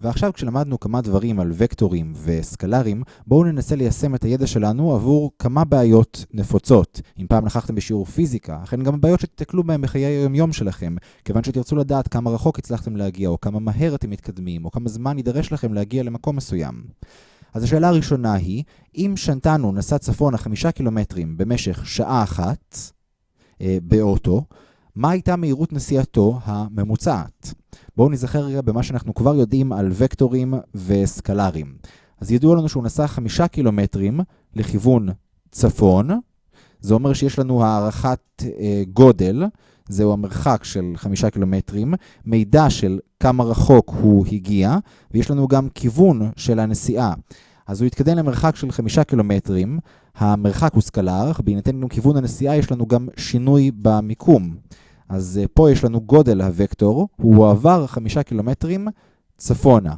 ועכשיו כשלמדנו כמה דברים על וקטורים וסקלרים, בואו ננסה ליישם את הידע שלנו עבור כמה בעיות נפוצות. אם פעם נכחתם בשיעור פיזיקה, אכן גם בעיות שתתקלו בהם בחיי היומיום שלכם, כיוון שתרצו לדעת כמה רחוק הצלחתם להגיע, או כמה מהר אתם מתקדמים, או כמה זמן יידרש לכם להגיע למקום מסוים. אז השאלה הראשונה היא, אם שנתנו נסע צפונה חמישה קילומטרים במשך שעה אחת אה, באוטו, מה הייתה מהירות נסיעתו הממוצעת? בואו נזכר רגע במה שאנחנו כבר יודעים על וקטורים וסקלרים. אז ידוע לנו שהוא נסע חמישה קילומטרים לכיוון צפון, זה אומר שיש לנו הערכת אה, גודל, זהו המרחק של חמישה קילומטרים, מידע של כמה רחוק הוא הגיע, ויש לנו גם כיוון של הנסיעה. אז הוא התקדם למרחק של חמישה קילומטרים, המרחק הוא סקלר, בהינתן לנו כיוון הנסיעה יש לנו גם שינוי במיקום. אז uh, פה יש לנו גודל הוקטור, הוא עבר חמישה קילומטרים צפונה.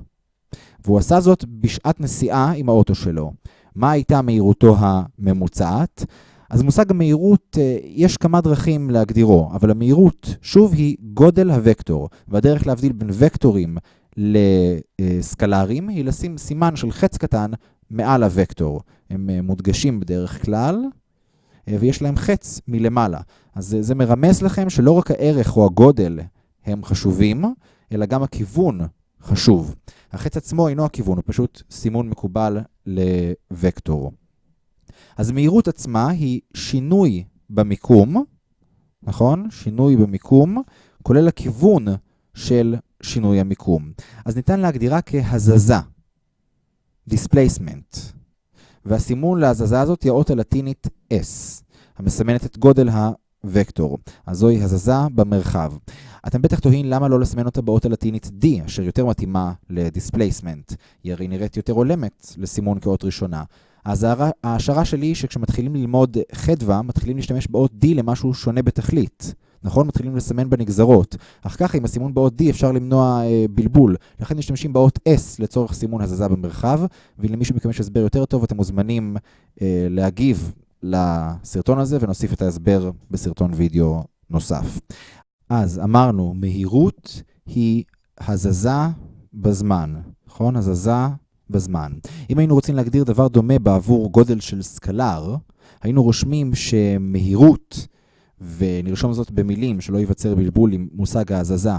והוא עשה זאת בשעת נסיעה עם האוטו שלו. מה הייתה מהירותו הממוצעת? אז מושג המהירות, uh, יש כמה דרכים להגדירו, אבל המהירות, שוב, היא גודל הוקטור, והדרך להבדיל בין וקטורים לסקלרים היא לשים סימן של חץ קטן מעל הוקטור. הם מודגשים בדרך כלל, ויש להם חץ מלמעלה. אז זה מרמז לכם שלא רק הערך או הגודל הם חשובים, אלא גם הכיוון חשוב. החץ עצמו אינו הכיוון, הוא פשוט סימון מקובל לוקטור. אז מהירות עצמה היא שינוי במיקום, נכון? שינוי במיקום, כולל הכיוון של שינוי המיקום. אז ניתן להגדירה כהזזה, displacement. והסימון להזזה הזאת היא האות הלטינית S, המסמנת את גודל הוקטור. אז זוהי הזזה במרחב. אתם בטח תוהים למה לא לסמן אותה באות הלטינית D, אשר יותר מתאימה ל displacement. היא הרי נראית יותר הולמת לסימון כאות ראשונה. אז ההשערה שלי היא שכשמתחילים ללמוד חדווה, מתחילים להשתמש באות D למשהו שונה בתכלית. נכון? מתחילים לסמן בנגזרות. אך ככה, עם הסימון באות D אפשר למנוע אה, בלבול. לכן משתמשים באות S לצורך סימון הזזה במרחב, מכם יש הסבר יותר טוב, אתם מוזמנים אה, להגיב לסרטון הזה, ונוסיף את ההסבר בסרטון וידאו נוסף. אז אמרנו, מהירות היא הזזה בזמן, נכון? הזזה בזמן. אם היינו רוצים להגדיר דבר דומה בעבור גודל של סקלר, היינו רושמים שמהירות, ונרשום זאת במילים שלא ייווצר בלבול עם מושג ההזזה,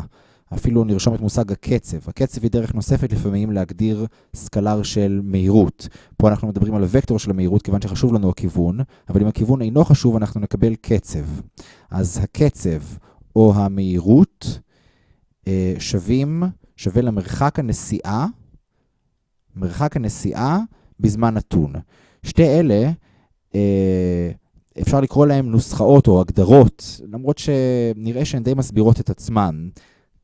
אפילו נרשום את מושג הקצב. הקצב היא דרך נוספת לפעמים להגדיר סקלר של מהירות. פה אנחנו מדברים על וקטור של המהירות כיוון שחשוב לנו הכיוון, אבל אם הכיוון אינו חשוב אנחנו נקבל קצב. אז הקצב או המהירות אה, שווים, שווה למרחק הנסיעה, מרחק הנסיעה בזמן נתון. שתי אלה, אה, אפשר לקרוא להם נוסחאות או הגדרות, למרות שנראה שהן די מסבירות את עצמן.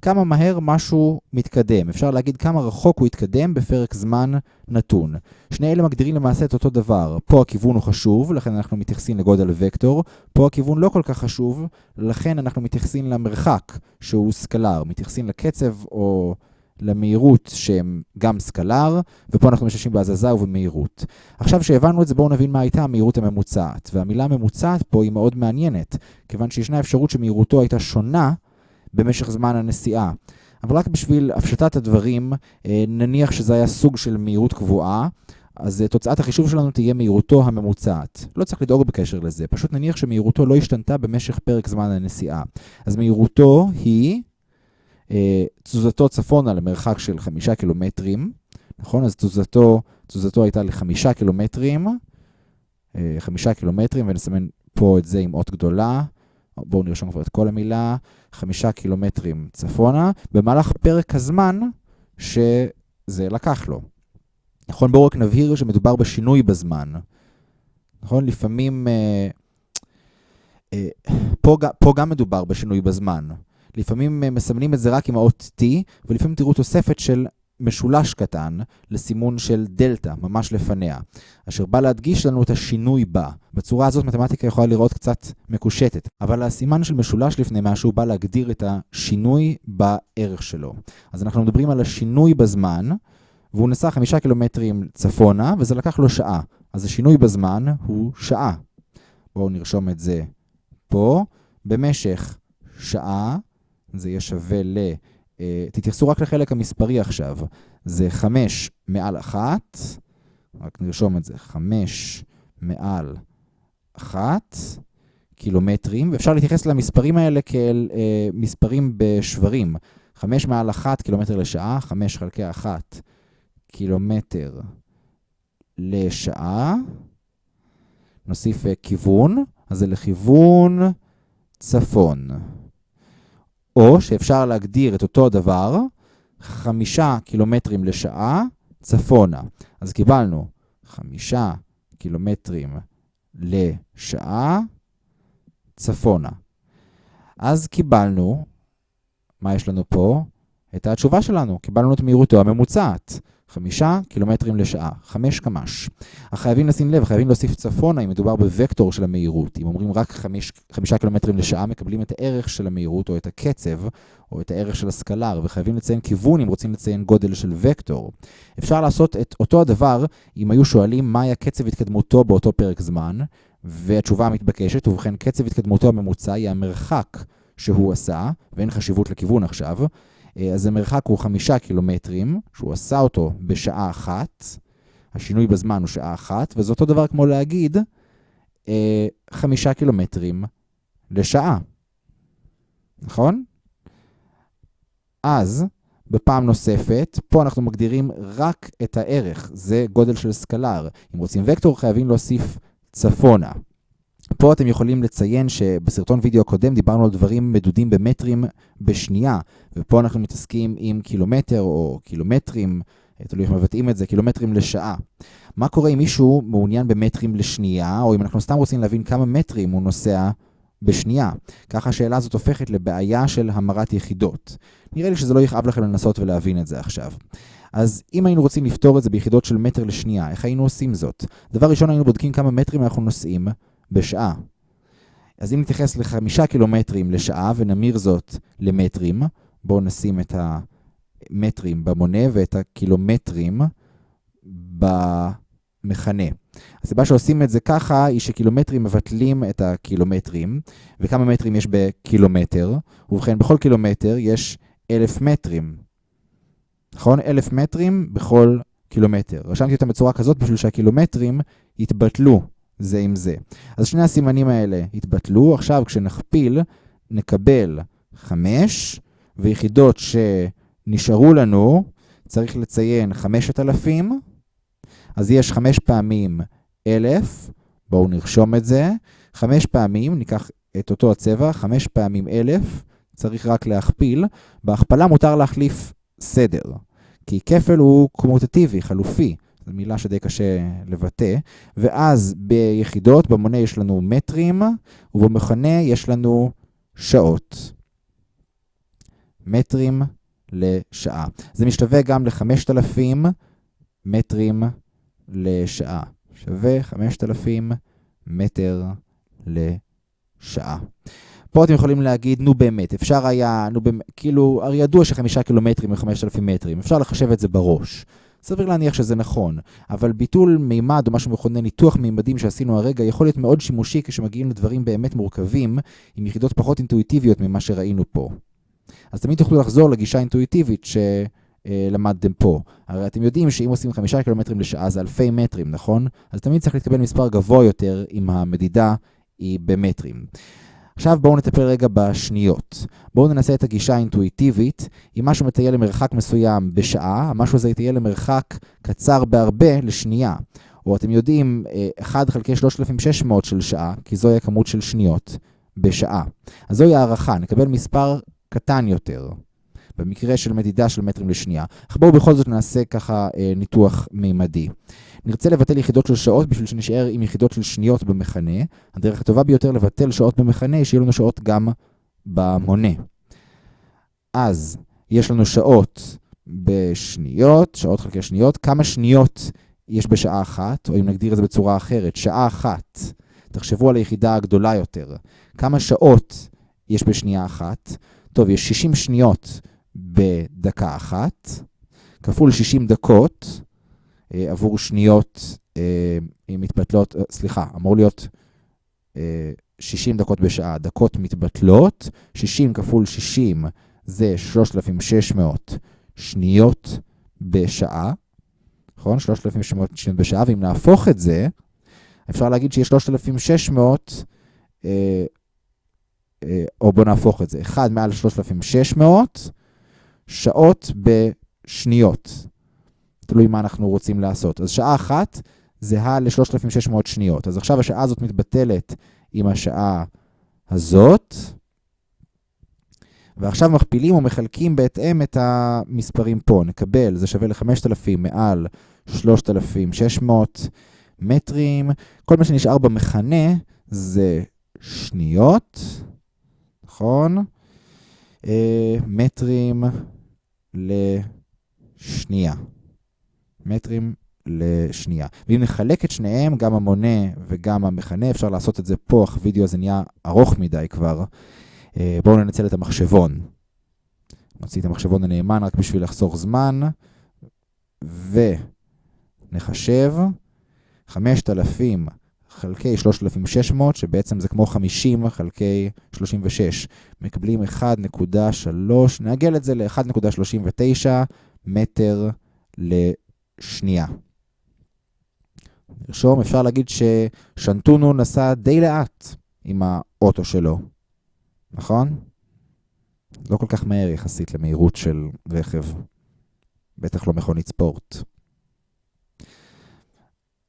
כמה מהר משהו מתקדם. אפשר להגיד כמה רחוק הוא יתקדם בפרק זמן נתון. שני אלה מגדירים למעשה את אותו דבר. פה הכיוון הוא חשוב, לכן אנחנו מתייחסים לגודל וקטור. פה הכיוון לא כל כך חשוב, לכן אנחנו מתייחסים למרחק, שהוא סקלר. מתייחסים לקצב או למהירות שהם גם סקלר, ופה אנחנו משתמשים בהזזה ובמהירות. עכשיו שהבנו את זה, בואו נבין מה הייתה המהירות הממוצעת. והמילה ממוצעת פה היא מאוד מעניינת, כיוון שישנה אפשרות שמהירותו הייתה שונה במשך זמן הנסיעה. אבל רק בשביל הפשטת הדברים, אה, נניח שזה היה סוג של מהירות קבועה, אז אה, תוצאת החישוב שלנו תהיה מהירותו הממוצעת. לא צריך לדאוג בקשר לזה, פשוט נניח שמהירותו לא השתנתה במשך פרק זמן הנסיעה. אז מהירותו היא תזוזתו צפונה למרחק של חמישה קילומטרים, נכון? אז תזוזתו, תזוזתו הייתה לחמישה קילומטרים, חמישה קילומטרים, ונסמן פה את זה עם אות גדולה. בואו נרשום כבר את כל המילה, חמישה קילומטרים צפונה, במהלך פרק הזמן שזה לקח לו. נכון, בואו רק נבהיר שמדובר בשינוי בזמן. נכון, לפעמים, אה, אה, פה, פה גם מדובר בשינוי בזמן. לפעמים אה, מסמנים את זה רק עם האות T, ולפעמים תראו תוספת של משולש קטן לסימון של דלתא, ממש לפניה, אשר בא להדגיש לנו את השינוי בה. בצורה הזאת מתמטיקה יכולה לראות קצת מקושטת, אבל הסימן של משולש לפני משהו בא להגדיר את השינוי בערך שלו. אז אנחנו מדברים על השינוי בזמן, והוא נסע חמישה קילומטרים צפונה, וזה לקח לו שעה. אז השינוי בזמן הוא שעה. בואו נרשום את זה פה. במשך שעה, זה יהיה שווה ל... תתייחסו רק לחלק המספרי עכשיו. זה 5 מעל 1, רק נרשום את זה, 5 מעל 1 קילומטרים, ואפשר להתייחס למספרים האלה כאל אה, מספרים בשברים. 5 מעל 1 קילומטר לשעה, 5 חלקי 1 קילומטר לשעה. נוסיף אה, כיוון, אז זה לכיוון צפון. או שאפשר להגדיר את אותו הדבר, 5 קילומטרים לשעה צפונה. אז קיבלנו 5 קילומטרים לשעה צפונה. אז קיבלנו, מה יש לנו פה? את התשובה שלנו, קיבלנו את מהירותו הממוצעת. חמישה קילומטרים לשעה, חמש קמ"ש. אך חייבים לשים לב, חייבים להוסיף צפונה אם מדובר בוקטור של המהירות. אם אומרים רק חמיש, חמישה קילומטרים לשעה, מקבלים את הערך של המהירות או את הקצב, או את הערך של הסקלר, וחייבים לציין כיוון אם רוצים לציין גודל של וקטור. אפשר לעשות את אותו הדבר אם היו שואלים מה היה קצב התקדמותו באותו פרק זמן, והתשובה המתבקשת, ובכן קצב התקדמותו הממוצע היא המרחק שהוא עשה, ואין חשיבות לכיוון עכשיו, אז המרחק הוא חמישה קילומטרים, שהוא עשה אותו בשעה אחת, השינוי בזמן הוא שעה אחת, וזה אותו דבר כמו להגיד אה, חמישה קילומטרים לשעה, נכון? אז, בפעם נוספת, פה אנחנו מגדירים רק את הערך, זה גודל של סקלר. אם רוצים וקטור, חייבים להוסיף צפונה. פה אתם יכולים לציין שבסרטון וידאו הקודם דיברנו על דברים מדודים במטרים בשנייה, ופה אנחנו מתעסקים עם קילומטר או קילומטרים, תלוי איך מבטאים את זה, קילומטרים לשעה. מה קורה אם מישהו מעוניין במטרים לשנייה, או אם אנחנו סתם רוצים להבין כמה מטרים הוא נוסע בשנייה? ככה השאלה הזאת הופכת לבעיה של המרת יחידות. נראה לי שזה לא יכאב לכם לנסות ולהבין את זה עכשיו. אז אם היינו רוצים לפתור את זה ביחידות של מטר לשנייה, איך היינו עושים זאת? דבר ראשון היינו בודקים כמה מטרים אנחנו נוסעים בשעה. אז אם נתייחס לחמישה קילומטרים לשעה ונמיר זאת למטרים, בואו נשים את המטרים במונה ואת הקילומטרים במכנה. הסיבה שעושים את זה ככה היא שקילומטרים מבטלים את הקילומטרים, וכמה מטרים יש בקילומטר, ובכן בכל קילומטר יש אלף מטרים. נכון? אלף מטרים בכל קילומטר. רשמתי אותם בצורה כזאת בשביל שהקילומטרים יתבטלו זה עם זה. אז שני הסימנים האלה יתבטלו. עכשיו כשנכפיל, נקבל 5, ויחידות שנשארו לנו, צריך לציין 5,000, אז יש 5 פעמים 1,000, בואו נרשום את זה. 5 פעמים, ניקח את אותו הצבע, 5 פעמים 1,000, צריך רק להכפיל. בהכפלה מותר להחליף סדר, כי כפל הוא קומוטטיבי, חלופי. זו מילה שדי קשה לבטא. ואז ביחידות, במונה יש לנו מטרים, ובמכנה יש לנו שעות. מטרים לשעה. זה משתווה גם ל-5,000 מטרים לשעה. שווה 5,000 מטר לשעה. פה אתם יכולים להגיד, נו באמת, אפשר היה, נו באמת, כאילו, הרי ידוע שחמישה קילומטרים ו-5,000 מטרים, אפשר לחשב את זה בראש. סביר להניח שזה נכון, אבל ביטול מימד או משהו מכונה ניתוח מימדים שעשינו הרגע יכול להיות מאוד שימושי כשמגיעים לדברים באמת מורכבים עם יחידות פחות אינטואיטיביות ממה שראינו פה. אז תמיד תוכלו לחזור לגישה האינטואיטיבית שלמדתם פה. הרי אתם יודעים שאם עושים חמישה קילומטרים לשעה זה אלפי מטרים, נכון? אז תמיד צריך להתקבל מספר גבוה יותר אם המדידה היא במטרים. עכשיו בואו נטפל רגע בשניות. בואו ננסה את הגישה האינטואיטיבית. אם משהו מטייל למרחק מסוים בשעה, המשהו הזה יטייל למרחק קצר בהרבה לשנייה. או אתם יודעים, 1 חלקי 3,600 של שעה, כי זוהי הכמות של שניות בשעה. אז זוהי הערכה, נקבל מספר קטן יותר. במקרה של מדידה של מטרים לשנייה. אך בואו בכל זאת נעשה ככה אה, ניתוח מימדי. נרצה לבטל יחידות של שעות בשביל שנשאר עם יחידות של שניות במכנה. הדרך הטובה ביותר לבטל שעות במכנה היא שיהיו לנו שעות גם במונה. אז יש לנו שעות בשניות, שעות חלקי שניות. כמה שניות יש בשעה אחת, או אם נגדיר את זה בצורה אחרת, שעה אחת. תחשבו על היחידה הגדולה יותר. כמה שעות יש בשנייה אחת? טוב, יש 60 שניות בדקה אחת, כפול 60 דקות אה, עבור שניות אה, מתבטלות, אה, סליחה, אמור להיות אה, 60 דקות בשעה, דקות מתבטלות, 60 כפול 60 זה 3,600 שניות בשעה, נכון? 3,600 שניות בשעה, ואם נהפוך את זה, אפשר להגיד שיש 3,600, אה, אה, או בואו נהפוך את זה, 1 מעל 3,600 שעות בשניות. תלוי מה אנחנו רוצים לעשות. אז שעה אחת זהה ל-3,600 שניות. אז עכשיו השעה הזאת מתבטלת עם השעה הזאת, ועכשיו מכפילים ומחלקים בהתאם את המספרים פה. נקבל, זה שווה ל-5,000 מעל 3,600 מטרים. כל מה שנשאר במכנה זה שניות, נכון? אה, מטרים לשנייה. מטרים לשנייה. ואם נחלק את שניהם, גם המונה וגם המכנה, אפשר לעשות את זה פה, אך וידאו הזה נהיה ארוך מדי כבר. אה, בואו ננצל את המחשבון. נוציא את המחשבון הנאמן רק בשביל לחסוך זמן, ונחשב 5,000 חלקי 3,600, שבעצם זה כמו 50 חלקי 36. מקבלים 1.3, נעגל את זה ל-1.39 מטר לשנייה. נרשום, אפשר להגיד ששנטונו נסע די לאט עם האוטו שלו. נכון? לא כל כך מהר יחסית למהירות של רכב. בטח לא מכונית ספורט.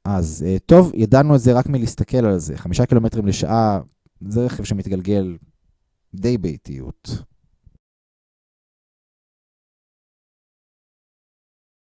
אז אה, טוב, ידענו את זה רק מלהסתכל על זה. חמישה קילומטרים לשעה זה רכב שמתגלגל די באיטיות.